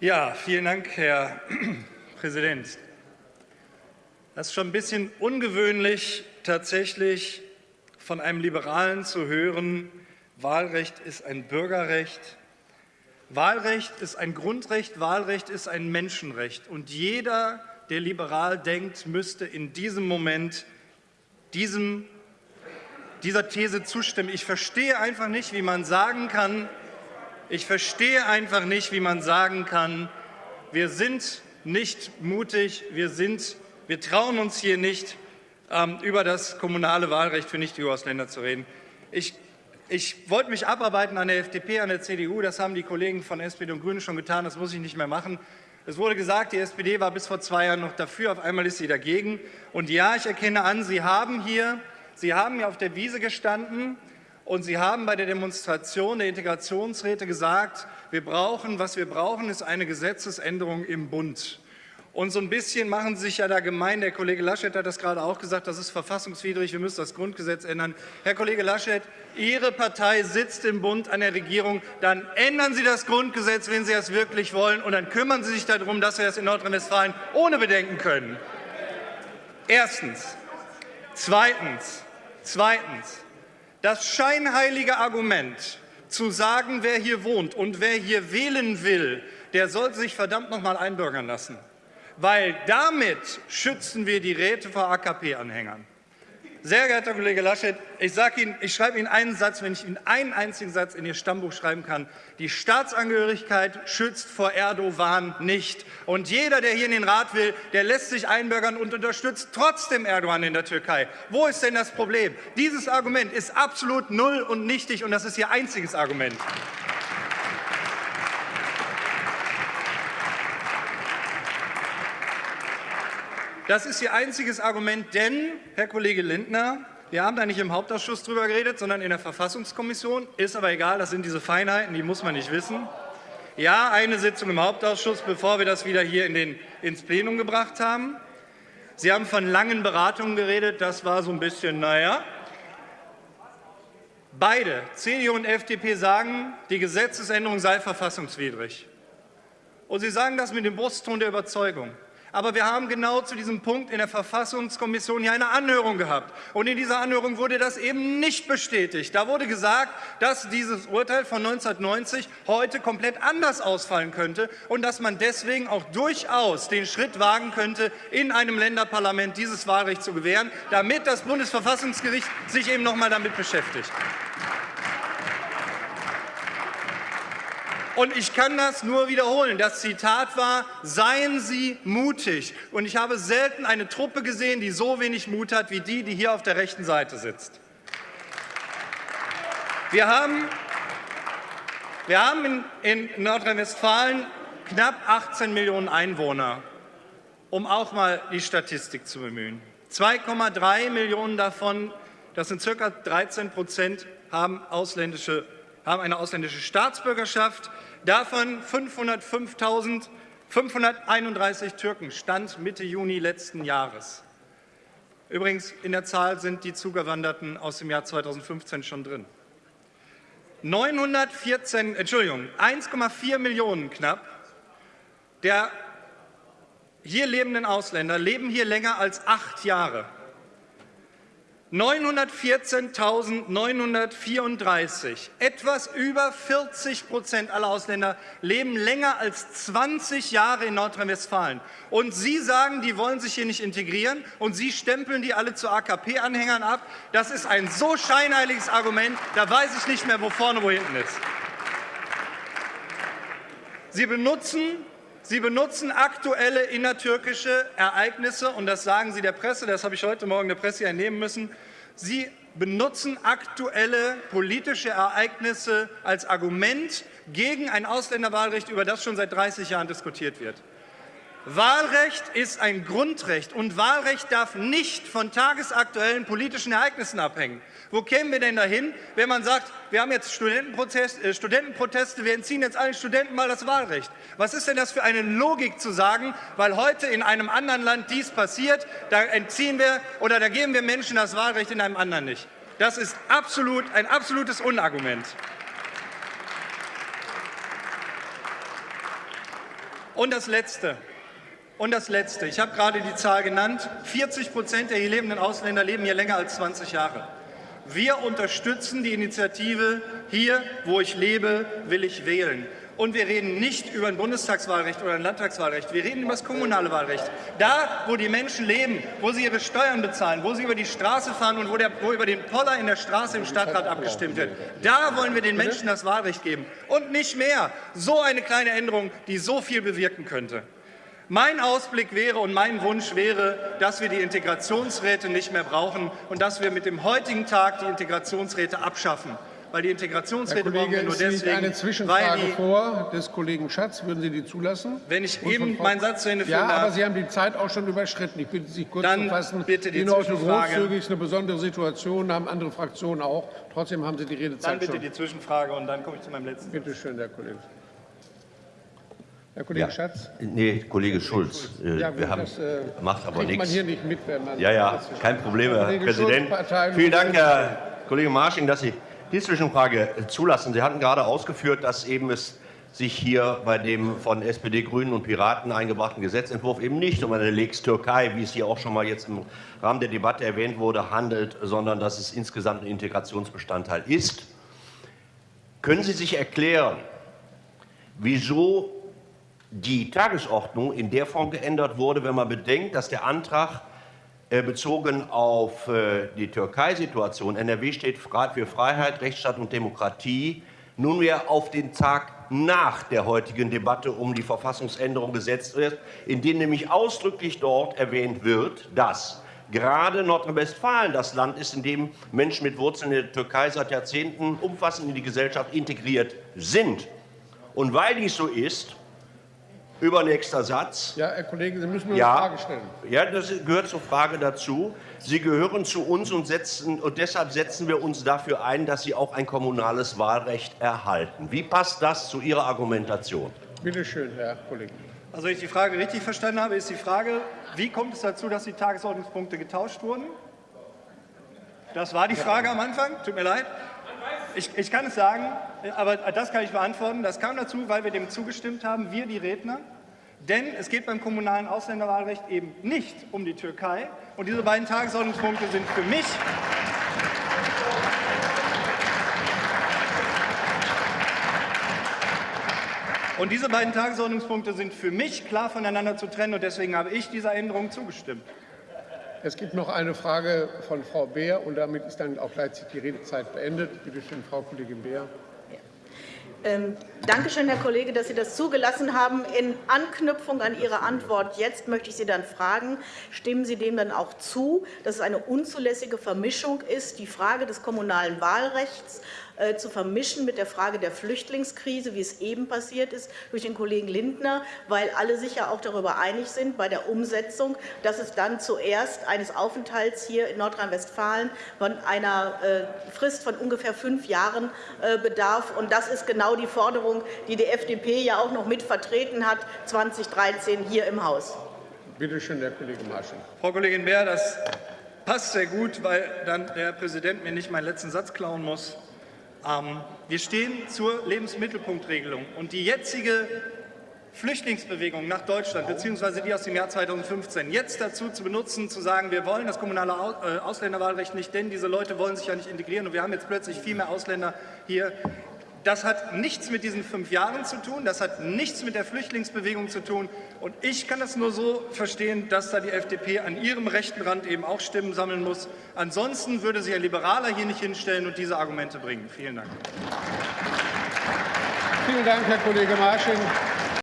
Ja, vielen Dank, Herr Präsident. Das ist schon ein bisschen ungewöhnlich, tatsächlich von einem Liberalen zu hören, Wahlrecht ist ein Bürgerrecht. Wahlrecht ist ein Grundrecht, Wahlrecht ist ein Menschenrecht. Und jeder, der liberal denkt, müsste in diesem Moment diesem, dieser These zustimmen. Ich verstehe einfach nicht, wie man sagen kann, ich verstehe einfach nicht, wie man sagen kann, wir sind nicht mutig, wir, sind, wir trauen uns hier nicht, ähm, über das kommunale Wahlrecht für Nicht-EU-Ausländer zu reden. Ich, ich wollte mich abarbeiten an der FDP, an der CDU. Das haben die Kollegen von SPD und Grünen schon getan. Das muss ich nicht mehr machen. Es wurde gesagt, die SPD war bis vor zwei Jahren noch dafür. Auf einmal ist sie dagegen. Und ja, ich erkenne an, Sie haben hier, Sie haben hier auf der Wiese gestanden und Sie haben bei der Demonstration der Integrationsräte gesagt, wir brauchen, was wir brauchen, ist eine Gesetzesänderung im Bund. Und so ein bisschen machen Sie sich ja da gemein. Der Kollege Laschet hat das gerade auch gesagt, das ist verfassungswidrig, wir müssen das Grundgesetz ändern. Herr Kollege Laschet, Ihre Partei sitzt im Bund an der Regierung. Dann ändern Sie das Grundgesetz, wenn Sie das wirklich wollen, und dann kümmern Sie sich darum, dass wir das in Nordrhein-Westfalen ohne Bedenken können. Erstens. Zweitens. Zweitens. Das scheinheilige Argument, zu sagen, wer hier wohnt und wer hier wählen will, der soll sich verdammt noch mal einbürgern lassen. Weil damit schützen wir die Räte vor AKP-Anhängern. Sehr geehrter Kollege Laschet, ich, Ihnen, ich schreibe Ihnen einen Satz, wenn ich Ihnen einen einzigen Satz in Ihr Stammbuch schreiben kann. Die Staatsangehörigkeit schützt vor Erdogan nicht. Und jeder, der hier in den Rat will, der lässt sich einbürgern und unterstützt trotzdem Erdogan in der Türkei. Wo ist denn das Problem? Dieses Argument ist absolut null und nichtig, und das ist Ihr einziges Argument. Das ist Ihr einziges Argument, denn, Herr Kollege Lindner, wir haben da nicht im Hauptausschuss drüber geredet, sondern in der Verfassungskommission. Ist aber egal, das sind diese Feinheiten, die muss man nicht wissen. Ja, eine Sitzung im Hauptausschuss, bevor wir das wieder hier in den, ins Plenum gebracht haben. Sie haben von langen Beratungen geredet. Das war so ein bisschen, naja. Beide, CDU und FDP, sagen, die Gesetzesänderung sei verfassungswidrig. Und Sie sagen das mit dem Brustton der Überzeugung. Aber wir haben genau zu diesem Punkt in der Verfassungskommission hier eine Anhörung gehabt. Und in dieser Anhörung wurde das eben nicht bestätigt. Da wurde gesagt, dass dieses Urteil von 1990 heute komplett anders ausfallen könnte und dass man deswegen auch durchaus den Schritt wagen könnte, in einem Länderparlament dieses Wahlrecht zu gewähren, damit das Bundesverfassungsgericht sich eben noch einmal damit beschäftigt. Und ich kann das nur wiederholen. Das Zitat war, seien Sie mutig. Und ich habe selten eine Truppe gesehen, die so wenig Mut hat wie die, die hier auf der rechten Seite sitzt. Wir haben, wir haben in, in Nordrhein-Westfalen knapp 18 Millionen Einwohner, um auch mal die Statistik zu bemühen. 2,3 Millionen davon, das sind ca. 13 Prozent, haben ausländische haben eine ausländische Staatsbürgerschaft, davon 505.531 Türken, Stand Mitte Juni letzten Jahres. Übrigens, in der Zahl sind die Zugewanderten aus dem Jahr 2015 schon drin. 914, Entschuldigung, 1,4 Millionen knapp der hier lebenden Ausländer leben hier länger als acht Jahre. 914.934, etwas über 40 Prozent aller Ausländer leben länger als 20 Jahre in Nordrhein-Westfalen. Und Sie sagen, die wollen sich hier nicht integrieren und Sie stempeln die alle zu AKP-Anhängern ab. Das ist ein so scheinheiliges Argument, da weiß ich nicht mehr, wo vorne, wo hinten ist. Sie benutzen Sie benutzen aktuelle innertürkische Ereignisse, und das sagen Sie der Presse, das habe ich heute Morgen der Presse entnehmen müssen. Sie benutzen aktuelle politische Ereignisse als Argument gegen ein Ausländerwahlrecht, über das schon seit 30 Jahren diskutiert wird. Wahlrecht ist ein Grundrecht und Wahlrecht darf nicht von tagesaktuellen politischen Ereignissen abhängen. Wo kämen wir denn dahin, wenn man sagt, wir haben jetzt Studentenproteste, äh, Studentenproteste, wir entziehen jetzt allen Studenten mal das Wahlrecht? Was ist denn das für eine Logik zu sagen, weil heute in einem anderen Land dies passiert, da entziehen wir oder da geben wir Menschen das Wahlrecht in einem anderen nicht? Das ist absolut, ein absolutes Unargument. Und das Letzte. Und das Letzte. Ich habe gerade die Zahl genannt. 40 Prozent der hier lebenden Ausländer leben hier länger als 20 Jahre. Wir unterstützen die Initiative Hier, wo ich lebe, will ich wählen. Und wir reden nicht über ein Bundestagswahlrecht oder ein Landtagswahlrecht. Wir reden über das kommunale Wahlrecht. Da, wo die Menschen leben, wo sie ihre Steuern bezahlen, wo sie über die Straße fahren und wo, der, wo über den Poller in der Straße im Stadtrat abgestimmt wird, da wollen wir den Menschen das Wahlrecht geben. Und nicht mehr. So eine kleine Änderung, die so viel bewirken könnte. Mein Ausblick wäre und mein Wunsch wäre, dass wir die Integrationsräte nicht mehr brauchen und dass wir mit dem heutigen Tag die Integrationsräte abschaffen. Weil die Integrationsräte brauchen wir nur deswegen, eine Zwischenfrage die, vor des Kollegen Schatz. Würden Sie die zulassen? Wenn ich eben meinen Satz zu Ende führen Ja, darf, aber Sie haben die Zeit auch schon überschritten. Ich bitte Sie kurz Dann zu fassen. bitte die Ihnen heute Zwischenfrage. großzügig ist eine besondere Situation, haben andere Fraktionen auch. Trotzdem haben Sie die dann Redezeit bitte schon. die Zwischenfrage und dann komme ich zu meinem letzten. Bitte schön, Herr Kollege. Herr Kollege Ja. Schatz? Nee, Kollege Schulz. Äh, Ja, wir haben, das äh, macht aber kriegt man nichts. hier nicht mit, wenn man... Ja, ja, kein Problem, Herr Kollege Präsident. Schulz, Vielen Dank, Herr Kollege Marsching, dass Sie die Zwischenfrage äh, zulassen. Sie hatten gerade ausgeführt, dass eben es sich hier bei dem von SPD, Grünen und Piraten eingebrachten Gesetzentwurf eben nicht um eine Lex Türkei, wie es hier auch schon mal jetzt im Rahmen der Debatte erwähnt wurde, handelt, sondern dass es insgesamt ein Integrationsbestandteil ist. Können Sie sich erklären, wieso die Tagesordnung in der Form geändert wurde, wenn man bedenkt, dass der Antrag äh, bezogen auf äh, die Türkei-Situation, NRW steht für Freiheit, Rechtsstaat und Demokratie, nunmehr auf den Tag nach der heutigen Debatte um die Verfassungsänderung gesetzt wird, in dem nämlich ausdrücklich dort erwähnt wird, dass gerade Nordrhein-Westfalen das Land ist, in dem Menschen mit Wurzeln in der Türkei seit Jahrzehnten umfassend in die Gesellschaft integriert sind. Und weil dies so ist, übernächster Satz, Ja, Herr Kollege, Sie müssen mir eine ja, Frage stellen. ja, das gehört zur Frage dazu. Sie gehören zu uns und, setzen, und deshalb setzen wir uns dafür ein, dass Sie auch ein kommunales Wahlrecht erhalten. Wie passt das zu Ihrer Argumentation? Bitte schön, Herr Kollege. Also, wenn ich die Frage richtig verstanden habe, ist die Frage, wie kommt es dazu, dass die Tagesordnungspunkte getauscht wurden? Das war die Frage am Anfang, tut mir leid. Ich, ich kann es sagen, aber das kann ich beantworten. Das kam dazu, weil wir dem zugestimmt haben, wir die Redner. Denn es geht beim kommunalen Ausländerwahlrecht eben nicht um die Türkei. Und diese beiden Tagesordnungspunkte sind für mich Und diese beiden Tagesordnungspunkte sind für mich klar voneinander zu trennen und deswegen habe ich dieser Änderung zugestimmt. Es gibt noch eine Frage von Frau Beer und damit ist dann auch gleichzeitig die Redezeit beendet. Bitte schön, Frau Kollegin Beer. Ähm, Dankeschön, Herr Kollege, dass Sie das zugelassen haben. In Anknüpfung an Ihre Antwort jetzt möchte ich Sie dann fragen, stimmen Sie dem dann auch zu, dass es eine unzulässige Vermischung ist, die Frage des kommunalen Wahlrechts äh, zu vermischen mit der Frage der Flüchtlingskrise, wie es eben passiert ist durch den Kollegen Lindner, weil alle sich ja auch darüber einig sind bei der Umsetzung, dass es dann zuerst eines Aufenthalts hier in Nordrhein-Westfalen von einer äh, Frist von ungefähr fünf Jahren äh, bedarf. Und das ist genau die Forderung, die die FDP ja auch noch mit vertreten hat 2013 hier im Haus. Bitte schön, Herr Kollege Marsching. Frau Kollegin Beer, das passt sehr gut, weil dann der Herr Präsident mir nicht meinen letzten Satz klauen muss. Ähm, wir stehen zur Lebensmittelpunktregelung und die jetzige Flüchtlingsbewegung nach Deutschland, beziehungsweise die aus dem Jahr 2015, jetzt dazu zu benutzen, zu sagen, wir wollen das kommunale äh, Ausländerwahlrecht nicht, denn diese Leute wollen sich ja nicht integrieren und wir haben jetzt plötzlich viel mehr Ausländer hier. Das hat nichts mit diesen fünf Jahren zu tun, das hat nichts mit der Flüchtlingsbewegung zu tun. Und ich kann das nur so verstehen, dass da die FDP an ihrem rechten Rand eben auch Stimmen sammeln muss. Ansonsten würde sich ein Liberaler hier nicht hinstellen und diese Argumente bringen. Vielen Dank. Vielen Dank, Herr Kollege Marsching.